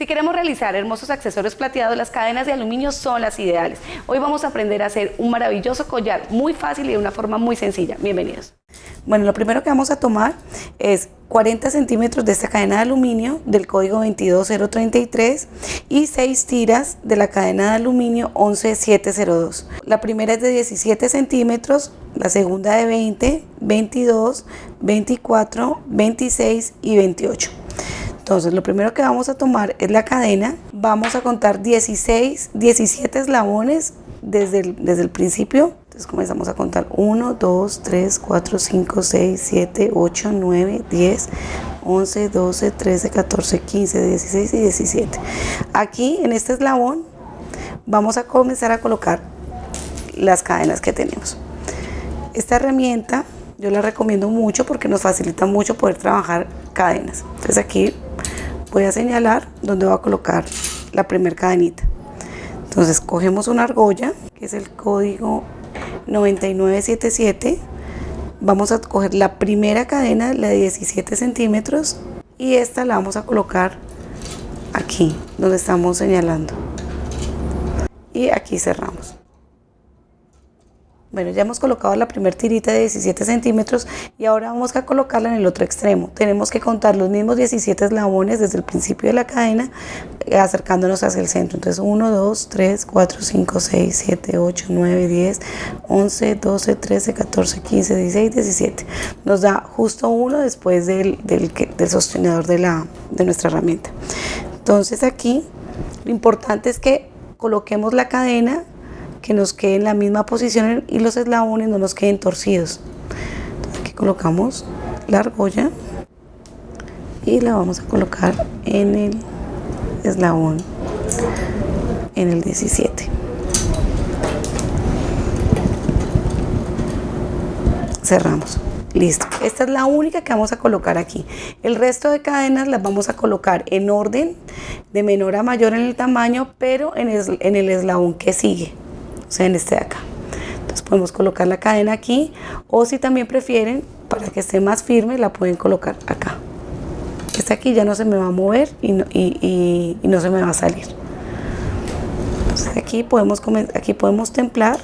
Si queremos realizar hermosos accesorios plateados, las cadenas de aluminio son las ideales. Hoy vamos a aprender a hacer un maravilloso collar muy fácil y de una forma muy sencilla. Bienvenidos. Bueno, lo primero que vamos a tomar es 40 centímetros de esta cadena de aluminio del código 22033 y 6 tiras de la cadena de aluminio 11702. La primera es de 17 centímetros, la segunda de 20, 22, 24, 26 y 28. Entonces lo primero que vamos a tomar es la cadena, vamos a contar 16, 17 eslabones desde el, desde el principio. Entonces comenzamos a contar 1, 2, 3, 4, 5, 6, 7, 8, 9, 10, 11, 12, 13, 14, 15, 16 y 17. Aquí en este eslabón vamos a comenzar a colocar las cadenas que tenemos. Esta herramienta yo la recomiendo mucho porque nos facilita mucho poder trabajar cadenas. Entonces aquí voy a señalar donde voy a colocar la primera cadenita. Entonces cogemos una argolla, que es el código 9977. Vamos a coger la primera cadena, la de 17 centímetros, y esta la vamos a colocar aquí, donde estamos señalando. Y aquí cerramos. Bueno, ya hemos colocado la primera tirita de 17 centímetros y ahora vamos a colocarla en el otro extremo. Tenemos que contar los mismos 17 eslabones desde el principio de la cadena eh, acercándonos hacia el centro. Entonces 1, 2, 3, 4, 5, 6, 7, 8, 9, 10, 11, 12, 13, 14, 15, 16, 17. Nos da justo uno después del, del, del sostenedor de, la, de nuestra herramienta. Entonces aquí lo importante es que coloquemos la cadena que nos quede en la misma posición y los eslabones no nos queden torcidos. aquí colocamos la argolla y la vamos a colocar en el eslabón, en el 17. Cerramos. Listo. Esta es la única que vamos a colocar aquí. El resto de cadenas las vamos a colocar en orden de menor a mayor en el tamaño, pero en el, en el eslabón que sigue sea en este de acá. Entonces podemos colocar la cadena aquí o si también prefieren para que esté más firme la pueden colocar acá. Esta aquí ya no se me va a mover y no, y, no se me va a salir. Entonces aquí podemos, aquí podemos templar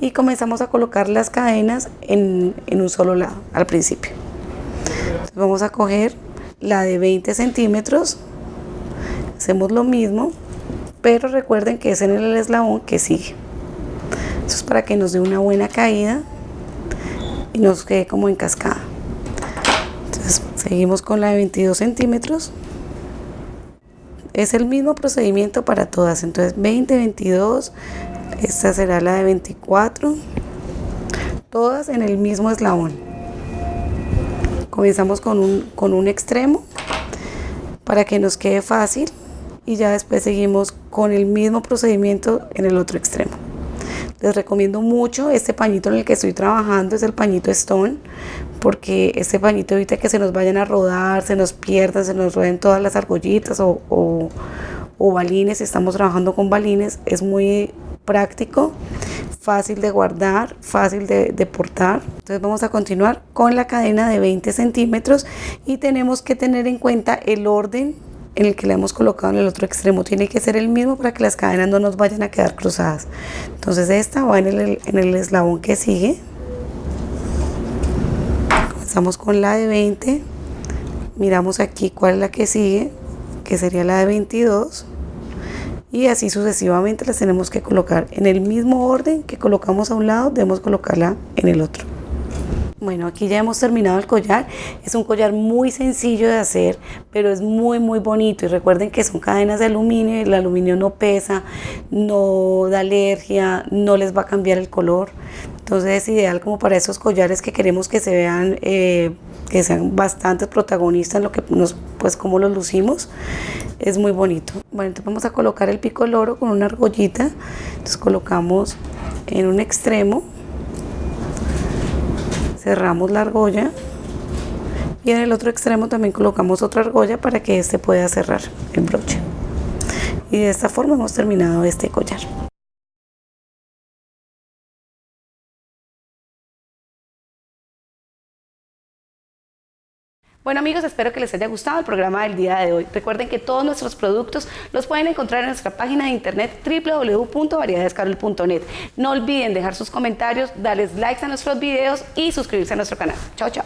y comenzamos a colocar las cadenas en, en un solo lado al principio. Entonces vamos a coger la de 20 centímetros, hacemos lo mismo pero recuerden que es en el eslabón que sigue. Eso es para que nos dé una buena caída y nos quede como en cascada. Entonces seguimos con la de 22 centímetros. Es el mismo procedimiento para todas. Entonces 20, 22, esta será la de 24. Todas en el mismo eslabón. Comenzamos con un, con un extremo para que nos quede fácil y ya después seguimos con el mismo procedimiento en el otro extremo. Les recomiendo mucho este pañito en el que estoy trabajando, es el pañito Stone, porque este pañito evita que se nos vayan a rodar, se nos pierdan, se nos rueden todas las argollitas o, o, balines, si estamos trabajando con balines, es muy práctico, fácil de guardar, fácil de, de, portar. Entonces vamos a continuar con la cadena de 20 centímetros y tenemos que tener en cuenta el orden en el que le hemos colocado en el otro extremo tiene que ser el mismo para que las cadenas no nos vayan a quedar cruzadas. Entonces esta va en el, en el eslabón que sigue. Comenzamos con la de 20 miramos aquí cuál es la que sigue que sería la de 22 y así sucesivamente las tenemos que colocar en el mismo orden que colocamos a un lado debemos colocarla en el otro bueno, aquí ya hemos terminado el collar. Es un collar muy sencillo de hacer, pero es muy, muy bonito. Y recuerden que son cadenas de aluminio y el aluminio no pesa, no da alergia, no les va a cambiar el color. Entonces es ideal como para esos collares que queremos que se vean, eh, que sean bastante protagonistas en lo que nos, pues como los lucimos. Es muy bonito. Bueno, entonces vamos a colocar el pico oro con una argollita. Entonces colocamos en un extremo cerramos la argolla y en el otro extremo también colocamos otra argolla para que este pueda cerrar el broche. Y de esta forma hemos terminado este collar Bueno amigos, espero que les haya gustado el programa del día de hoy. Recuerden que todos nuestros productos los pueden encontrar en nuestra página de internet www.variedadescarol.net. No olviden dejar sus comentarios, darles likes a nuestros videos y suscribirse a nuestro canal. Chao, chao.